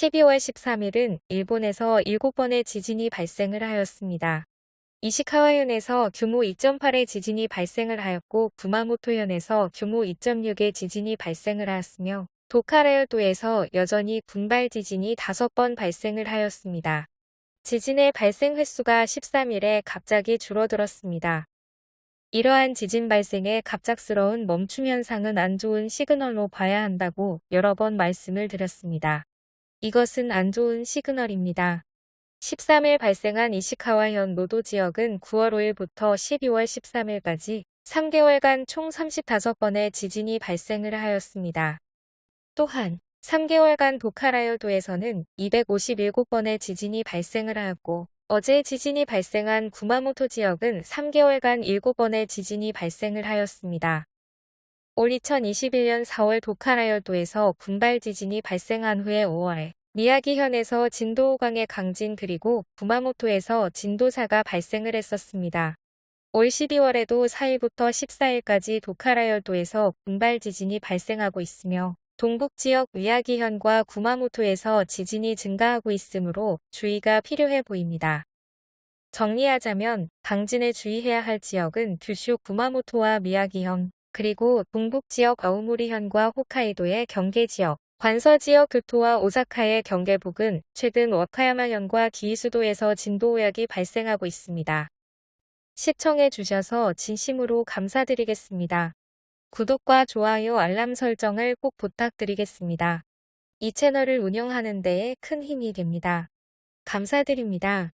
12월 13일은 일본에서 7번의 지진이 발생을 하였습니다. 이시카와현에서 규모 2.8의 지진이 발생을 하였고 구마모토현에서 규모 2.6의 지진이 발생을 하였으며 도카라열도에서 여전히 군발 지진이 5번 발생을 하였습니다. 지진의 발생 횟수가 13일에 갑자기 줄어들었습니다. 이러한 지진 발생의 갑작스러운 멈춤 현상은 안 좋은 시그널로 봐야 한다고 여러 번 말씀을 드렸습니다. 이것은 안 좋은 시그널입니다. 13일 발생한 이시카와현 노도 지역은 9월 5일부터 12월 13일까지 3개월간 총 35번의 지진이 발생을 하였습니다. 또한 3개월간 도카라열도에서는 257번의 지진이 발생을 하였고 어제 지진이 발생한 구마모토 지역은 3개월간 7번의 지진이 발생을 하였습니다. 올 2021년 4월 도카라열도에서 군발 지진이 발생한 후에 5월 미야기현에서 진도 5강의 강진 그리고 구마모토에서 진도 4가 발생을 했었습니다. 올 12월에도 4일부터 14일까지 도카라열도에서 군발 지진이 발생하고 있으며 동북 지역 미야기현과 구마모토에서 지진이 증가하고 있으므로 주의가 필요해 보입니다. 정리하자면 강진에 주의해야 할 지역은 규슈 구마모토와 미야기현, 그리고 동북 지역 아우모리현과 홋카이도의 경계 지역, 관서 지역 교토와 오사카의 경계북은 최근 와카야마현과 기이수도에서 진도 오약이 발생하고 있습니다. 시청해 주셔서 진심으로 감사드리겠습니다. 구독과 좋아요 알람 설정을 꼭 부탁드리겠습니다. 이 채널을 운영하는 데에 큰 힘이 됩니다. 감사드립니다.